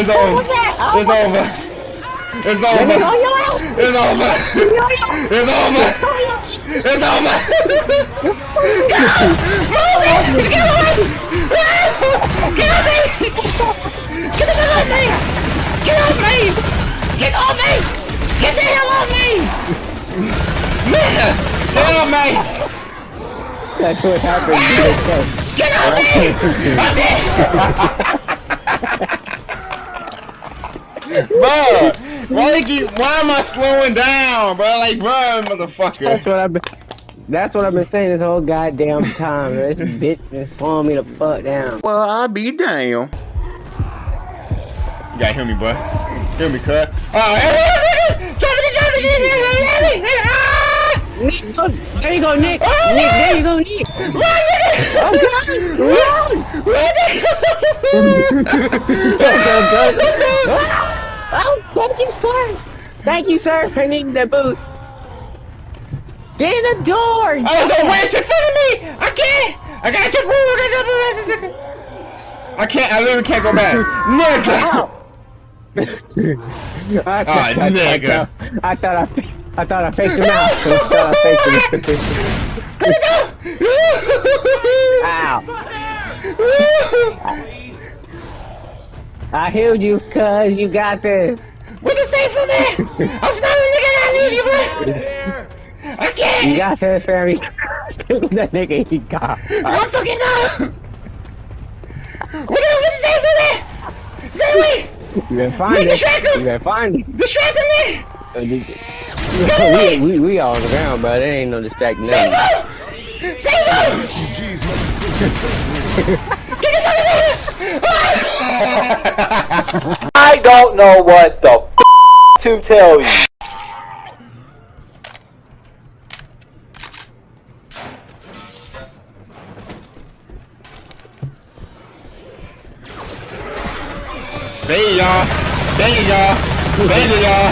It's over. It's over. It's over. It's over. It's over. It's over. Get away! Get away! Get off me! Get the hell off me! Get off me! Get off me! Get the hell off me! Man! Get off me! That's what happened. Get off me! I'm dead! bro, why they keep, why am I slowing down, bro? Like, bro, motherfucker. That's what I've been. That's what I've been saying this whole goddamn time. Bro. This bitch been slowing me the fuck down. Well, I'll be down. You gotta hear me, bro. Hear me, cut. Oh, Nick, go, there you go, Nick. Oh, Nick, there you go, Nick. Run, nigga! Run! Run, nigga! Oh, thank you, sir. Thank you, sir, for needing the booth. Get in the door. Oh, there's a wench in front of me! I can't! I got your boo! I can't, I literally can't go back. Nigga! I, Ah, nigga. I, thought I, I thought I faced him out. I thought I faced him. Ow. I healed you, cuz you got this. What you say for me? I'm sorry, nigga, I need you, bro. I can't. You got this, Ferry. that nigga he got. I fucking know. What the what you say for me? Say me. You better find Nigga, it. distract him. You better find it. Distracting me. Uh, we, we, we all on the ground, but there ain't no distracting Save him. Save him. Get the fuck out of here. I don't know what the f to tell you. Bang y'all. Bang y'all. Bang y'all.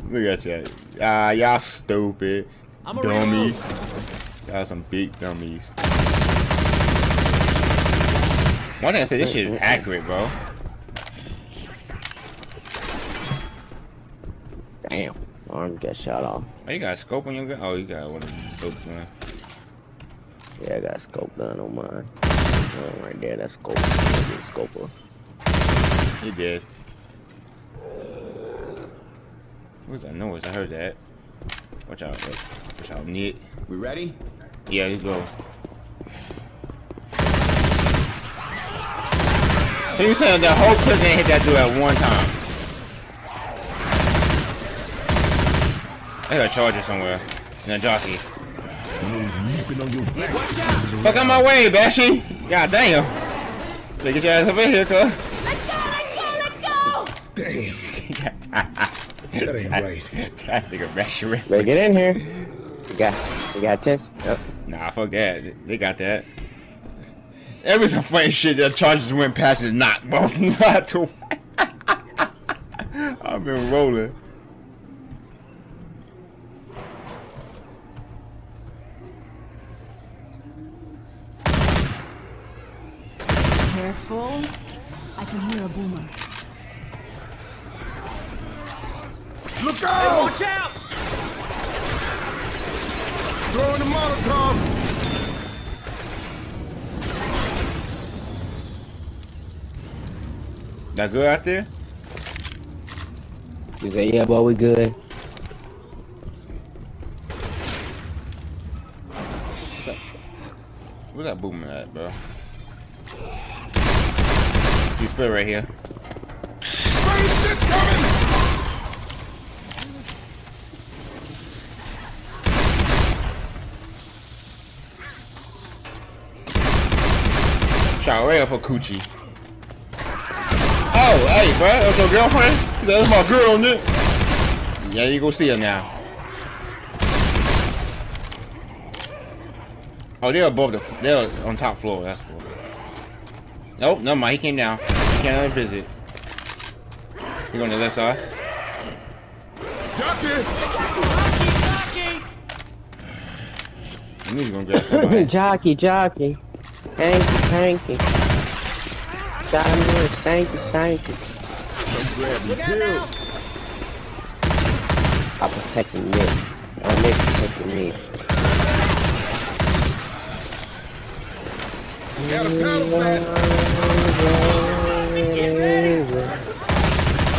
Look at y'all. Ah, y'all stupid. Dummies. Y'all some big dummies. One thing I said, this shit is accurate, bro. Damn. Oh, Arm got shot off. Oh, you got a scope on your gun? Oh, you got one of them scopes, man. Yeah, I got a scope gun on mine. Oh, right there, that's scope. That's a scoper. He did. What was that noise? I heard that. Watch out, watch, watch out, Nick. We ready? Yeah, let's go. So you saying the whole clip didn't hit that dude at one time? I got a charger somewhere. And a jockey. Fuck out my way, Bashy! God damn. Better get your ass over here, cuz. Let's go, let's go! Damn. That ain't right. that nigga Bashy. Better get in here. You got, you got test. Yep. Nah, fuck that. They got that. There was some funny shit that charges went past his knock, both not to. I've been rolling. Careful. I can hear a boomer. Look out! watch out! Throwing the Molotov! That good out there? He say, yeah, boy, we good. Where's that boomer at, bro? See split right here. Great shit coming! Shot right up her coochie. Oh, hey, bro, that's your girlfriend? That's my girl on it. Yeah, you go see her now. Oh, they're above the. They're on top floor. That's cool. Nope, never mind. He came down. He came down to visit. He going to the left side. Jockey! I knew he was gonna grab somebody. jockey, jockey. Thank you, thank you. God, I'm doing thank you, thank you. I'm protecting Nick. I'm Nick protecting me. Got.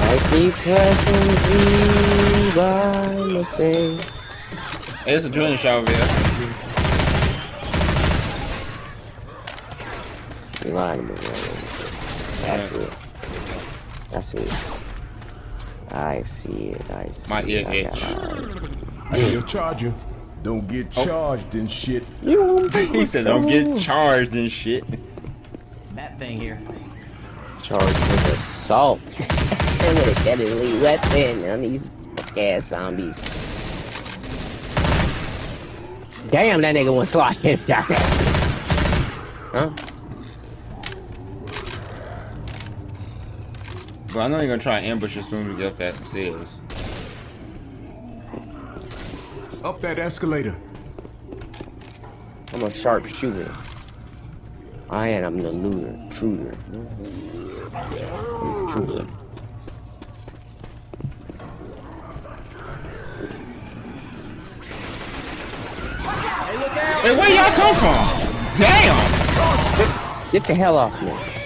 I keep pressing G by. Hey, it's a drilling shot over here. You lying to me, man. That's it. That's it. I see it. I see My ear it. I itch. got it. Hey, your charger. Don't get Oh. charged and shit. He said, "Don't get charged and shit." That thing here. charged with assault. and with a deadly weapon on these ass zombies. Damn, that nigga was slotted shot. Huh? But I know you're gonna try and ambush as soon as we get up that stairs. Up that escalator. I'm a sharp shooter. I am the looter, intruder. Intruder. Hey, where y'all come from? Damn! Get the hell off me.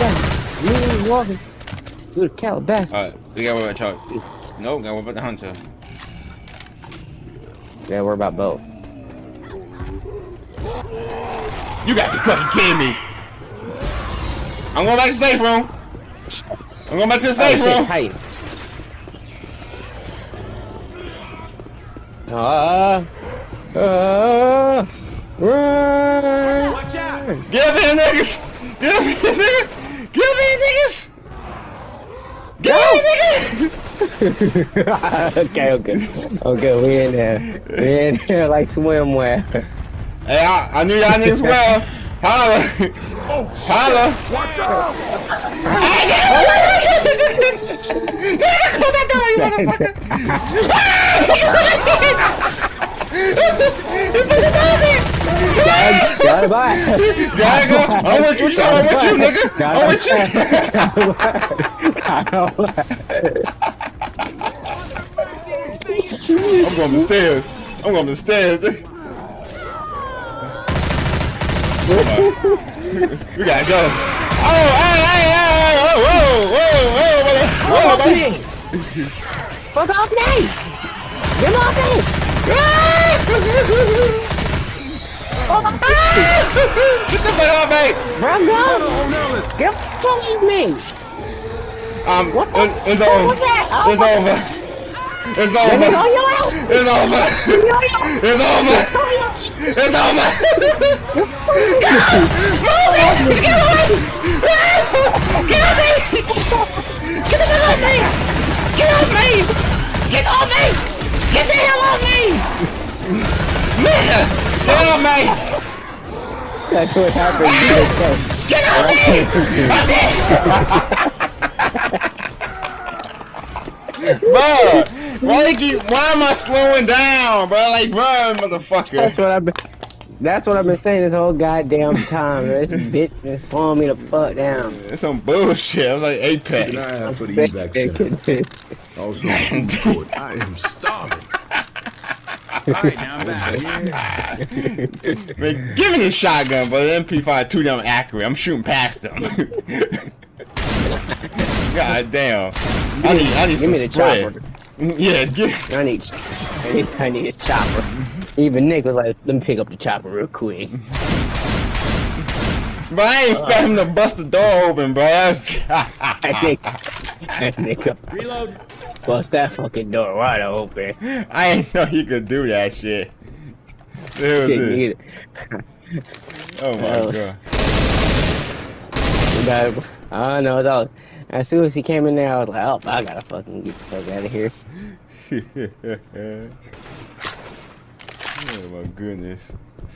You ain't walking through the Calabasas. Alright, we got one about Chuck. No, got one about the hunter. Yeah, we're about both. You got to be fucking kidding me! I'm going back to the safe room! I'm going back to the Oh, safe shit, room! tight. Ah, ah, run. Watch out! Get up here, niggas! Get up here, niggas! Get niggas! Get up here, niggas! okay, okay, okay. We in there. We in there like swimwear. Hey, I, I knew y'all niggas well. Holla! Oh, Holla! watch out! Close that door, you motherfucker! Got it back. Gotta go! I'm with you, I'm with you, nigga! I'm with you! I'm going to the stairs. I'm going to the stairs. we gotta go. Oh, hey, hey, hey, whoa, whoa, whoa, whoa, whoa, whoa, whoa, Fuck off me! Get off me! Get the fuck off me! Run, Hold go! on, Ellis. Get off me! Um, What the it's, it's over. was that? Oh, It's what the- over. It's Let me over. on your ass! It's over. It's over. It's over. Get away! Get off me! Get the hell off me! Get off me! Get off me! Get the hell off me! Man! Get off me! That's what happened. Get off me! I'm dead! Bro, why they keep, why am I slowing down, bro? Like, run, motherfucker. That's what I've been. That's what I've been saying this whole goddamn time. This bitch been slowing me the fuck down. It's some bullshit. I was like Apex. Keep an eye out for the evac center. Also, food court. I am starving. Alright, now I'm back. Man, give me the shotgun, but the MP5 too damn accurate. I'm shooting past them. God damn. I need, I need Give some me the spread. chopper. Yeah, give, I need, I need, I need a chopper. Even Nick was like, "Let me pick up the chopper real quick." but I ain't uh, expect him to bust the door open, bro. That's, I think, I think, Reload. Bust that fucking door wide open. I ain't know he could do that shit. It was Didn't it. either. Oh my was- god. But I don't know. Dog. As soon as he came in there, I was like, "Oh, I gotta fucking get the fuck out of here." oh my goodness.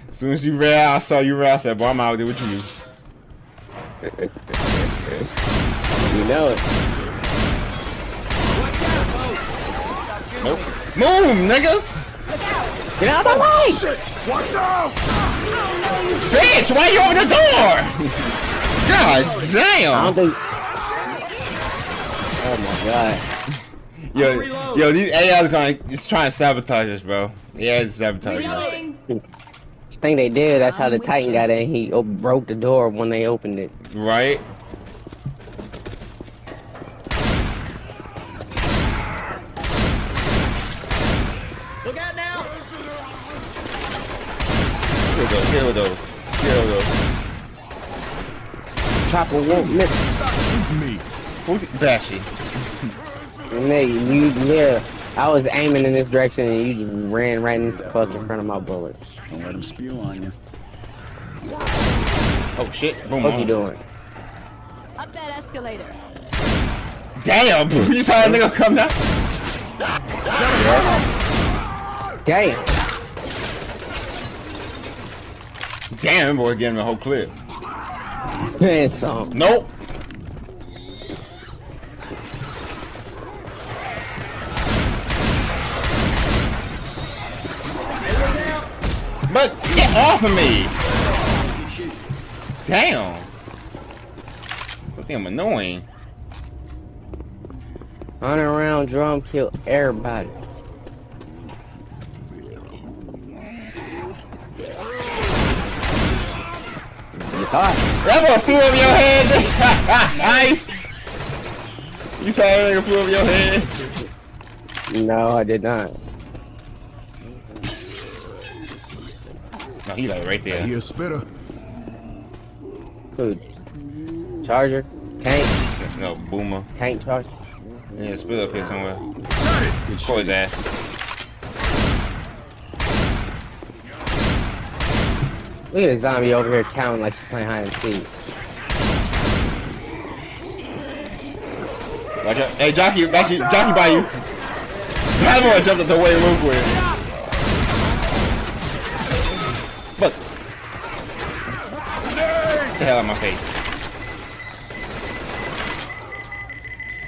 As soon as you ran out, I saw you ran out, I said, boy, I'm out there with you. You know it. Nope. Move, niggas! Get out of the oh, way! Shit! Watch out! Bitch, why you open the door? God I don't damn! think. Oh my god. Yo, yo, these AIs going, it's trying to sabotage us, bro. Yeah, it's sabotaging us. Reloading. I think they did. That's how the Titan got in. He broke the door when they opened it. Right? Look out now! Kill those, kill those, kill those. Chopper won't miss. Stop shooting me! Who's Bashy? Nigga, you yeah. I was aiming in this direction and you just ran right in the fuck in front of my bullet. Don't let him spew on you. Oh shit, boom. What on. you doing? Up that escalator. Damn, you saw that nigga come down? Damn. Damn, boy, getting the whole clip. Some. Nope. But get off of me! Damn. What damn annoying. Running around drum kill everybody. You thought? That boy flew over your head. nice. You saw that nigga flew over your head. No, I did not. No, he like right there. He a spitter. Food. Charger. Tank. No, boomer. Tank charger. Yeah, spit up here somewhere. Got it! Good Pour his ass. Look at the zombie over here counting like she's playing hide and seek. Watch out. Hey, jockey, jockey by you. That boy jumped up the way real quick. But get the hell out of my face.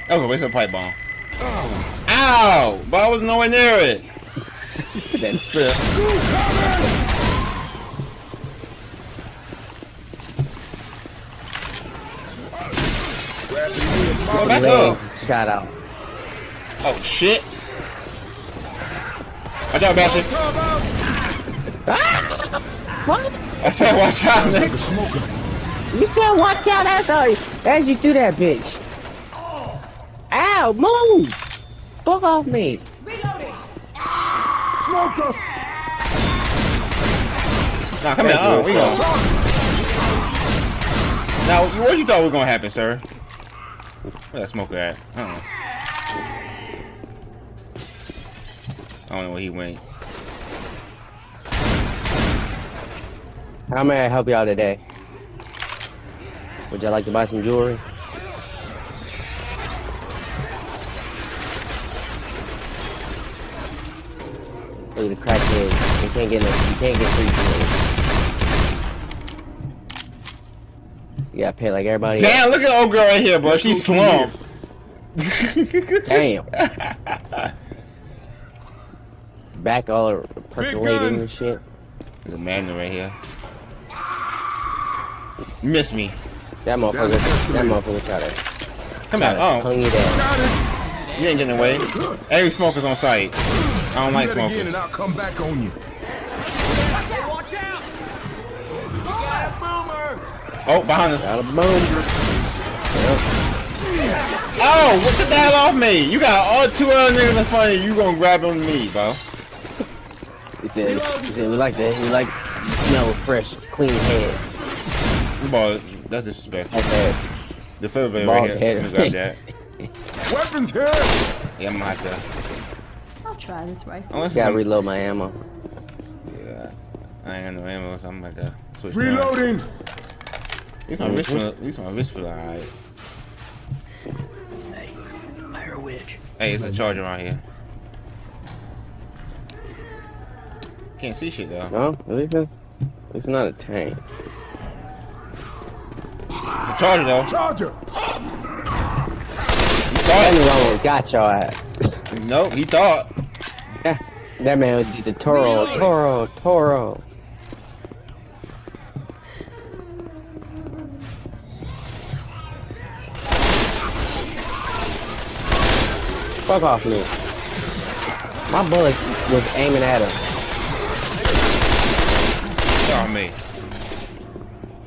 That was a waste of a pipe bomb. Ow! But I was nowhere near it. Spit. Go back up. legs shot out. Oh shit. Watch out, Bastion. Ah! What? I said watch out, nigga. You said watch out as I as you do that bitch. Ow, move! Fuck off me. Smoker! Nah, come here. Oh, we go. Now, what you thought was gonna happen, sir? Where that smoker at? I don't know. I don't know where he went. How may I help y'all today? Would y'all like to buy some jewelry? Look at the crackhead. You can't get no, you can't get free jewelry. You gotta pay like everybody else. Damn, look at the old girl right here, bro. She slumped. Damn. Back all percolating gun. and shit. The a magnet right here. You missed me. That motherfucker, That's that motherfucker tried to, Come tried out. Oh, hung you down. You ain't getting away. Every smoker's on site. I don't like Do that again smokers. and I'll come back on you. Oh, behind us. Got a boom. Oh, what the hell off me? You got all two other niggas in front of you. You gonna grab on me, bro? He said, he said, we like that. We like, smell fresh, clean head. Ball, that's disrespectful. That's it. The fiddle Bald right here. head. Let me grab that. Weapons here! Yeah, I'm gonna have to. I'll try this rifle. Unless Gotta some- reload my ammo. Yeah, I ain't got no ammo, so I'm about to switch. around. Reloading! At least my wrist feel, at least my wrist feel alright. Fire witch. Hey, it's a charger around here. Can't see shit though. No, at least it's, it's not a tank. It's a charger though. Charger! He thought. wrong, got your ass. Nope, he thought. Yeah, That man did the Toro, Toro, Toro. Fuck off me. My bullet was aiming at him. Oh me.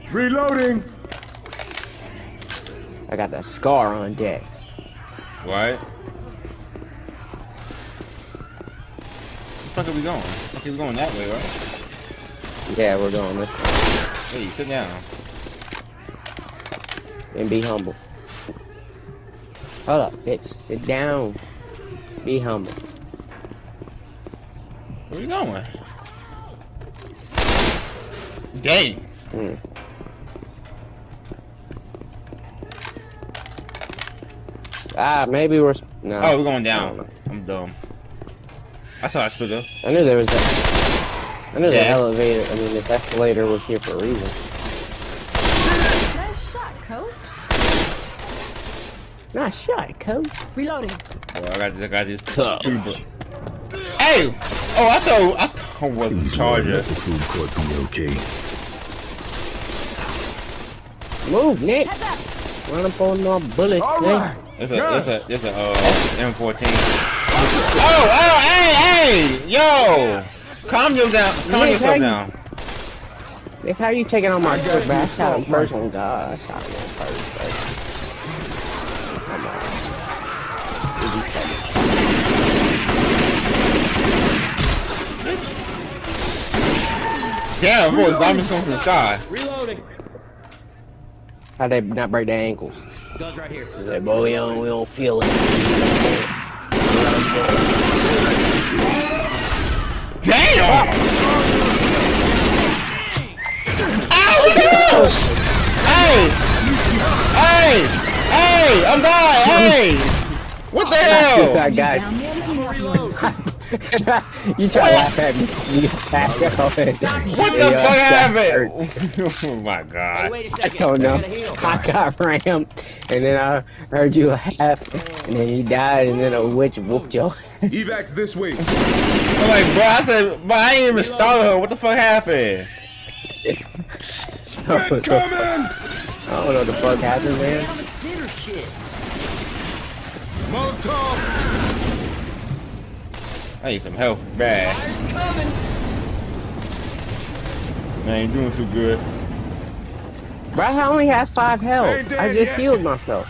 Reloading. I got that scar on deck. What? Where the fuck are we going? Okay, we're going that way, right? Yeah, we're going this way. Hey, sit down. And be humble. Hold up, bitch. Sit down. Be humble. Where you going? Dang. Mm. Ah, maybe we're. No. Oh, we're going down. I'm dumb. I saw that split I knew there was a. I knew the elevator. I mean, this escalator was here for a reason. Nice shot, coach. Reloading. Oh, I got, I got this. Tough. Hey! Oh, I thought I thought it was the Please charger. the food court be okay. Move, Nick. Run up on my bullets, All Nick. right. It's a, it's a, it's a uh, M14. Oh, oh, hey, hey, yo! Calm you down. Calm Nick, yourself down. Nick, how are you taking on my I got foot, man? I you shot him so first one, God. I shot him first, first. Come on. Easy second. Damn, boy, zombies coming from the sky. Reloading. How'd they not break their ankles? Guns right here. He's like, boy, we don't, we don't feel it. Damn! Ow, look out! Hey! Hey! Hey! I'm dying! Hey! What the hell? I got Down there, let you. you try to laugh at me. You back up and What the Yeah, uh, fuck that happened? oh my Hey, god. wait a I second. don't know. gotta. I got rammed, and then I heard you laugh, and then you died, and then a witch whooped your ass. Evacs this way. I'm like, bro, I said, but I ain't even started her. What the fuck happened? I don't know what the fuck happened, man. Damn, it's dinner shit. Molotov. I need some help bad. Man, ain't doing too good. Bro, I only have five health. I just yet. healed myself.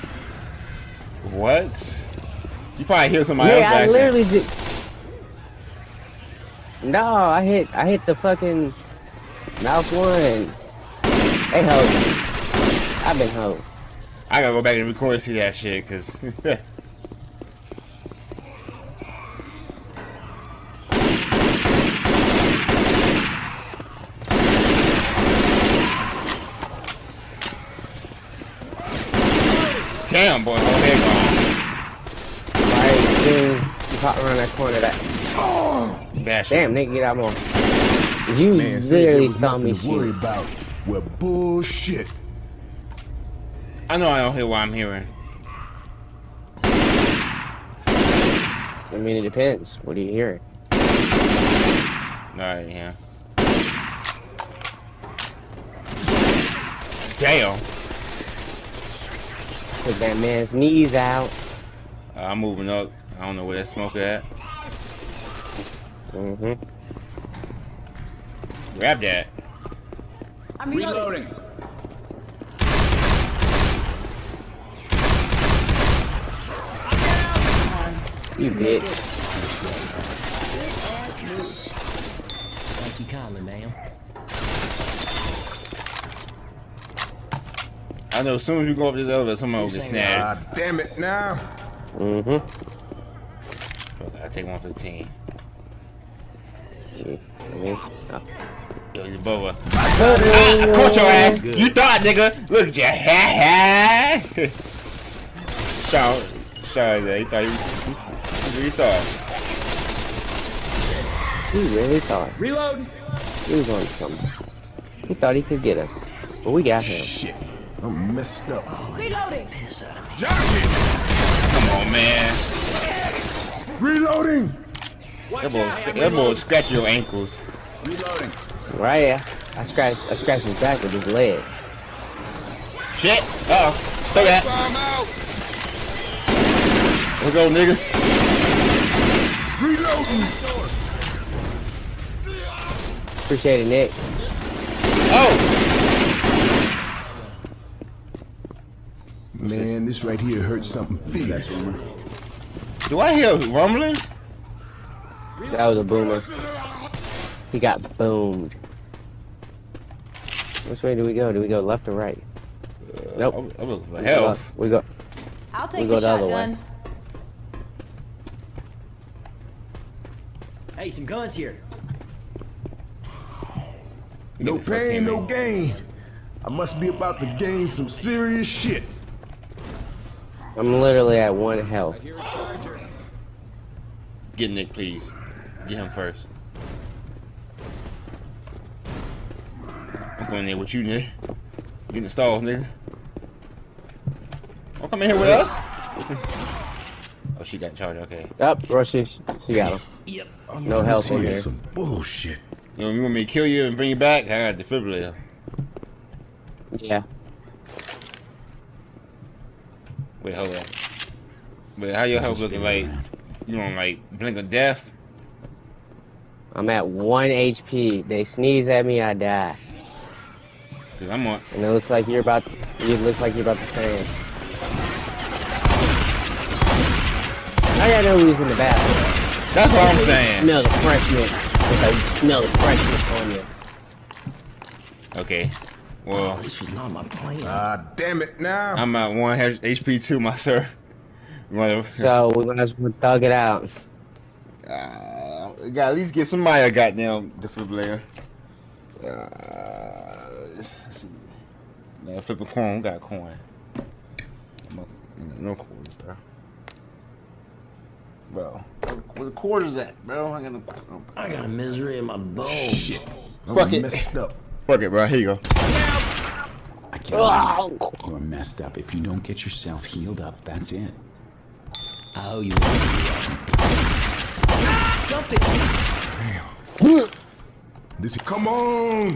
What? You probably healed somebody else Yeah, I back there. literally did. No, I hit, I hit the fucking mouth one. They hold me. I've been hold. I gotta go back and record and see that shit, cause Damn, boy, my head gone. Right, then you pop around that corner. That Bash damn nigga, get out more. You Man said there literally was saw me nothing to worry shoot. about. Well, bullshit. I know I don't hear what I'm hearing. I mean, it depends. What do you hear? Alright, yeah. Damn. Put that man's knees out. Uh, I'm moving up. I don't know where that smoke at. Mm-hmm. Grab that. I'm reloading. Reloading. You bitch. Thank you kindly, ma'am. I know as soon as we go up this elevator, someone will get snagged. God damn it now. Mm-hmm. I take one for the team. I oh. Yo, he's above us. Ah, caught your ass. You thought, nigga. Look at your Ha ha. Shout, shout that. He thought he was. He thought. he really thought Reloading. he was on something. He thought he could get us, but we got him. Shit. I'm messed up. Reloading. Jockey. Come on, man. Reloading. That boy, that boy scratch your ankles. Reloading. Right here. I scratched I scratched his back with his leg. Shit. Uh oh. Throw that. Let's go, niggas. Reloading. Appreciate it, Nick. Oh. Man, this right here hurts something fierce. Do I hear rumbling? That was a boomer. He got boomed. Which way do we go? Do we go left or right? Nope. I'm, I'm looking for We go health. We go. I'll take go the the other way. Hey, some guns here. No Get the fuck pain, no gain. I must be about to gain some serious shit. I'm literally at one health. Get Nick, please. Get him first. I'm coming there with you, Nick. Get in the stalls, nigga. Don't come in here with us. oh, she got charged. Okay. Yep, Rushy. She got him. Yep. No This health in here here. is some bullshit. You, know, you want me to kill you and bring you back? I got defibrillator. Yeah. Wait, hold on. Wait, how your health looking like? You on like blink of death? I'm at one HP. They sneeze at me, I die. Cause I'm on. And it looks like you're about. It looks like you're about the same. I gotta know who's in the bathroom. That's what I'm saying. Smell the freshness. It's like you smell the freshness on you. Okay. Well, This was not my plan. Ah, damn it now. I'm at one HP too, my sir. You So we're gonna thug it out. Uh, gotta at least get some Maya goddamn defibrillator. Uh, let's see. Now flip a coin. We got a coin. I'm up- No quarters, bro. Bro, where the quarters at, bro? I got no. I got a misery in my bones. Shit. I'm Fuck it. messed up. Fuck it, bro. Here you go. I can't. You're messed up. If you don't get yourself healed up, that's it. Oh, you. This is, come on.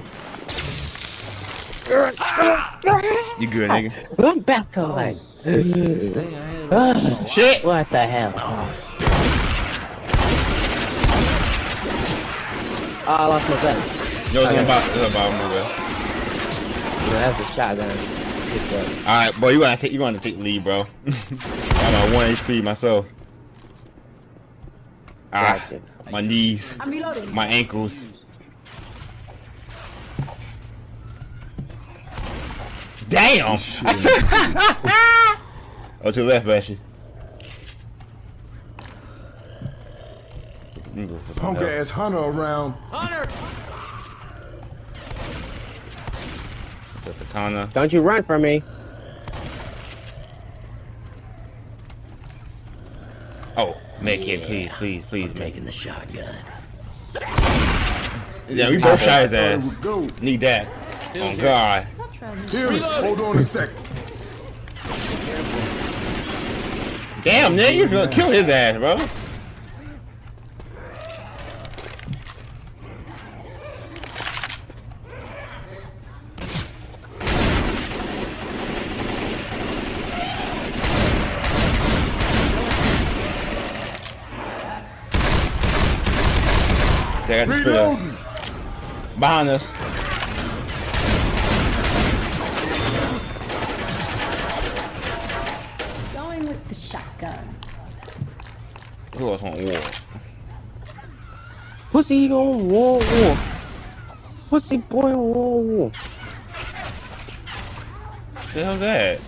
You good, nigga? I'm back on. Oh. Shit. What the hell? Oh, I lost my gun. Yo, it's Okay. about, it's about move it. No, that's a shotgun. Good job. All right, boy. You gotta take. You gotta take the lead, bro. I'm at one HP myself. Ah, my knees, my ankles. Damn! Oh, to the left, Bashy. Punk ass hunter around. Hunter! It's a katana. Don't you run from me. Oh, make it, please, please, please, make Taking the shotgun. Yeah, we both shot his ass. we go. Need that. Oh God. Here, hold on a second. Damn, nigga, you're gonna kill his ass, bro. They got the spitter Reloading. behind us. Going with the shotgun. Who else want war? Pussy on war war. Pussy boy war war. The hell's that?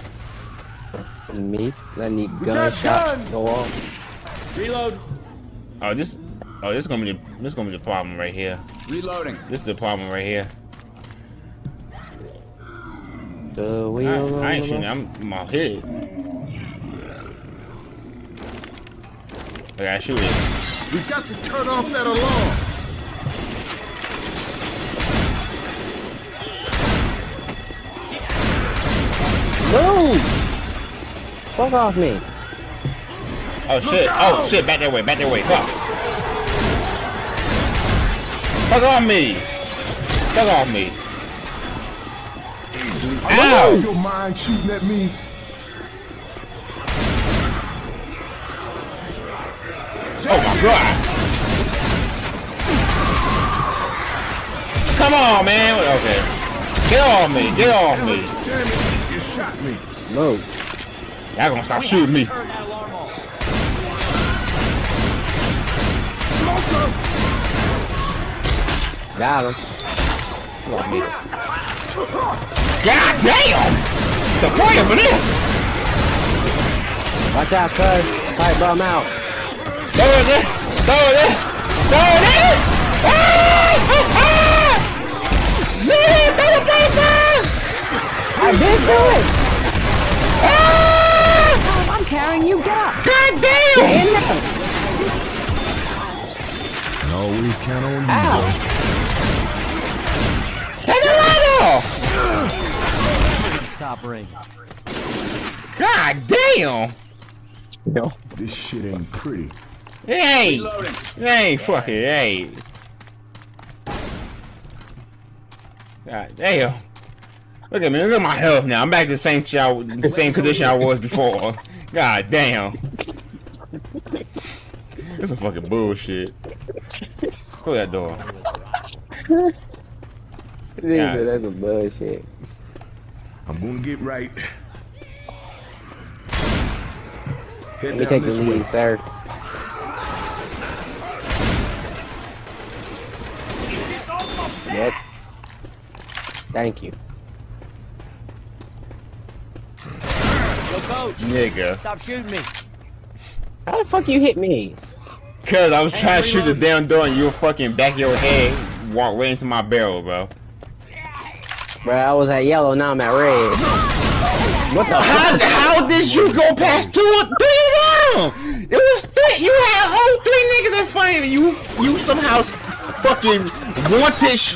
Me, letting the got gunshot guns. go off. Reload! Oh, this. Oh, this is gonna be the. This is gonna be the problem right here. Reloading. This is the problem right here. The I, wheel. I ain't shooting. I'm, I'm out. I gotta shoot it. We got to turn off that alarm. Move! Fuck off me. Oh shit! Oh shit! Back that way! Back that way! Fuck! Fuck off me. Fuck off me. Oh, Ow! your mind shooting at me. Oh my god. Come on, man. Okay. Get off me. Get off me. Damn it, you shot me. No. Y'all gonna stop shooting me. Got him. God damn! The point of this! Watch out, cuz. Fight bum out. Throw it in! Throw it in! Throw it in! Ah! Ah! Ah! Man, throw the paper! I did do it! Ah! I'm carrying you. Get up. God damn! Always count on you, Ow. boy. Take the light off! Stop ring. God damn! No. This shit ain't pretty. Hey! ain't! Reloading. It ain't fucking, it ain't. God damn. Look at me, look at my health now. I'm back to the same, shit I- the same condition I was before. God damn. This is fucking bullshit. Close that door. Yeah. That's a bullshit. I'm gonna get right. Head Let me down take the this way. lead, sir. Yep. Thank you. Yo, coach. Nigga. Stop shooting me. How the fuck you hit me? Cause I was trying to shoot the damn door and you were fucking back your head, walk right into my barrel, bro. Bro, I was at yellow, now I'm at red. What the How, how did you go past two or three down? It was three. You had whole three niggas in front of you. You somehow fucking wanted sh-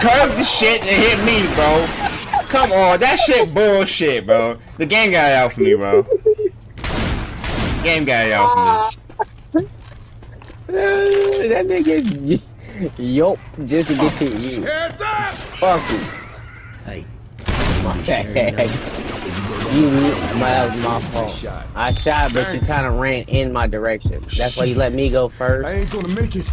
curved the shit and hit me, bro. Come on, that shit bullshit, bro. The game got it out for me, bro. Game got it out for me. that nigga, yup, just to get to you. Heads up! Fuck you. Hey. My. You, my, that was my fault. I shot, but you kind of ran in my direction. That's why you let me go I first. ain't gonna make it.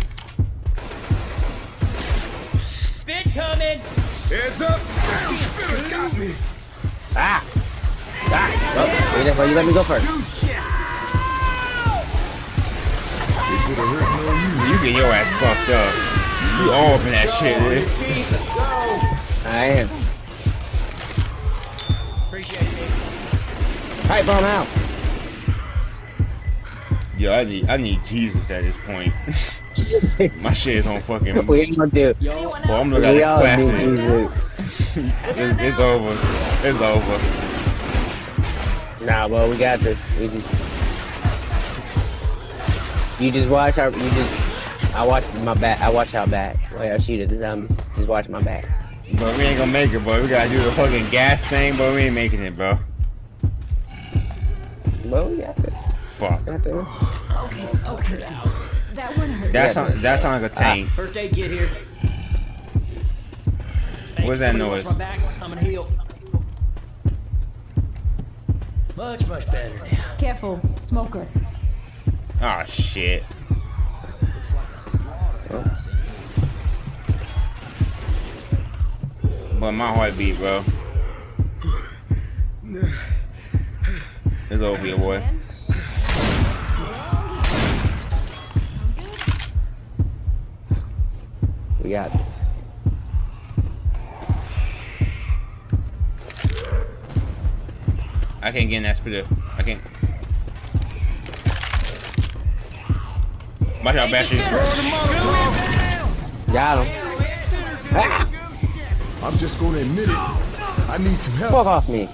Spit coming. Heads up! Spitter got me. Ah! Ah! Oh, that's why you let me go first. They could have hurt me on you. You get your ass fucked up. You all up in that shit, dude. I am. Pipe bomb out. Yo, I need, I need Jesus at this point. My shit is on fucking. we ain't gonna do. Boy, I'm looking at We the all classic. do It's, it's over. It's over. Nah, well, we got this. We just. You just watch our. You just. I watch my back. I watch our back. While I shoot at the zombies. Just watch my back. But we ain't gonna make it, bro. We gotta do the fucking gas thing, but we ain't making it, bro. Well, we got this. Fuck. Got this. That one hurt. That sound, that sound like a ah, tank. First aid kit here. What's that noise? My back. I'm gonna heal. Much, much better now. Careful, smoker. Oh shit. But my heartbeat, bro. It's over here, boy. We got this. I can't get in that spitter. I can't. Watch out, Bastion. Got him. Ah! I'm just gonna admit it. I need some help. Fuck off me.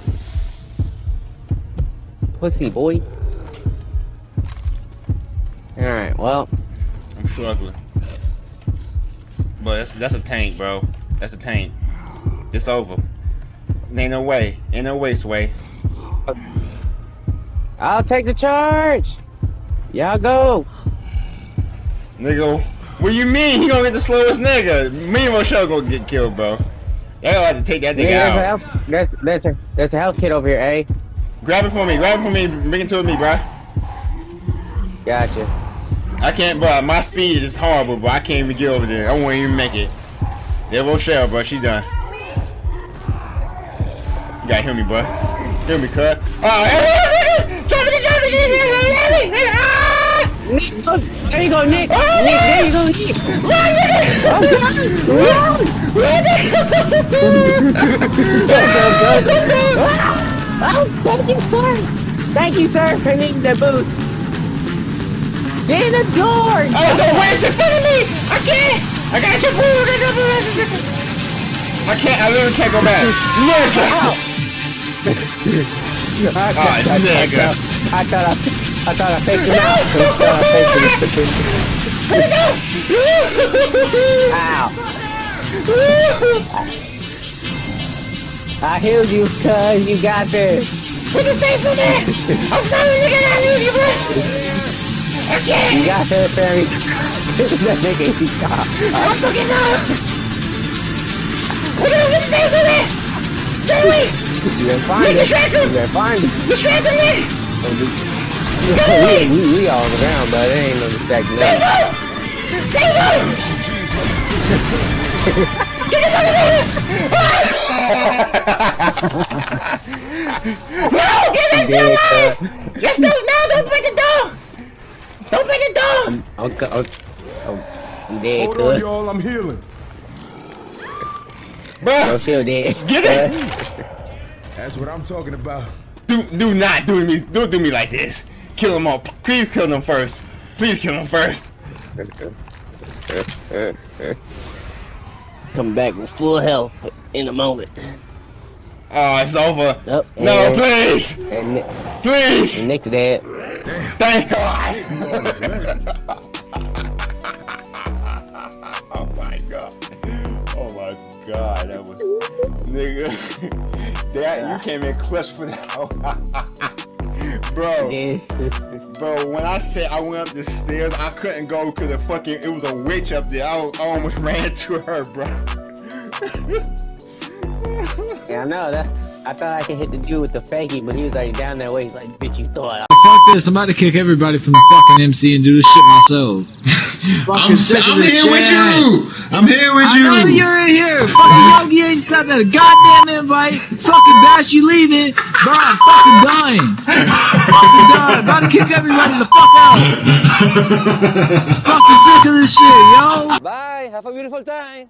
Pussy boy. Alright, well, I'm struggling. But that's that's a tank, bro. That's a tank. It's over. Ain't no way. Ain't no way, Sway. I'll take the charge. Y'all go. Nigga, What you mean he gonna get the slowest nigga? Me and Rochelle gonna get killed, bro. Y'all have to take that nigga Yeah, there's a health. There's there's a there's a health kit over here, eh? Grab it for me. Grab it for me. Bring it to me, bro. Gotcha. I can't, bro. My speed is horrible, but I can't even get over there. I won't even make it. There, Rochelle, bro. She done. You gotta heal me, bro. Heal me, cut. Oh, ah, drop it, drop it! Nick, ah! there you go, Nick. Oh, Nick, there you go, Nick. Run, nigga! Oh, Oh, thank you, sir. Thank you, sir, for needing the boot. Get in the door. Oh, a wench in front of me! I can't! I got your boot! I can't, I literally can't go back. Nigga! I, Oh, nigga. I thought I, I thought I faked him out. I thought I faked him. Ow. I healed you, cuz. You got this. What you say for me? I'm sorry, nigga, I lose you, bro! I can't! You got this, Barry. that nigga, he got. I'm fucking know! What do you say for me? Say me! You gonna find Nigga. Shrek him! You gonna find it. Distract me! we, we, we all on the ground, but it ain't no distracting Save him! Save him! Get the fuck out of No! Give me some life! Yes, don't, no, don't break the door! Don't break the door! I'm, co- I'm, I'm, I'm dead, Hold on, y'all. I'm healing. Bruh, Don't feel dead. Get it! That's what I'm talking about. do, do not do me, don't do me like this. Kill them all. Please kill them first. Please kill them first. Come back with full health in a moment. Oh, it's over. Oh, No, please! And, Please! and Nick's dead. Thank God! oh my God. Oh my God, that was. Nigga. that, you came in clutch for that. Bro, bro, when I said I went up the stairs, I couldn't go because the fucking, it was a witch up there. I, I almost ran into her, bro. yeah, I know that. I thought I could hit the dude with the fakie, but he was like down that way. He's like, bitch, you thought. Fuck this, I'm about to kick everybody from the fucking MC and do this shit myself. I'm, I'm here with you. I'm here with I know you. you're in here. Fucking Yogi ain't sent that a goddamn invite. Fucking Bash, you leaving. Bro, I'm fucking dying. fucking dying. About to kick everybody the fuck out. fucking sick of this shit, yo. Bye. Have a beautiful time.